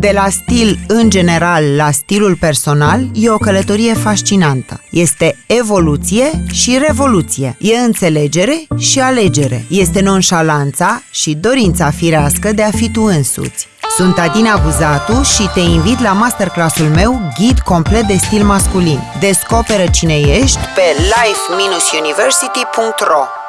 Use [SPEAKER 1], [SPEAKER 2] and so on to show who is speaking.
[SPEAKER 1] De la stil în general la stilul personal e o călătorie fascinantă. Este evoluție și revoluție. E înțelegere și alegere. Este nonșalanța și dorința firească de a fi tu însuți. Sunt Adina Buzatu și te invit la masterclassul meu Ghid complet de stil masculin. Descoperă cine ești pe life-university.ro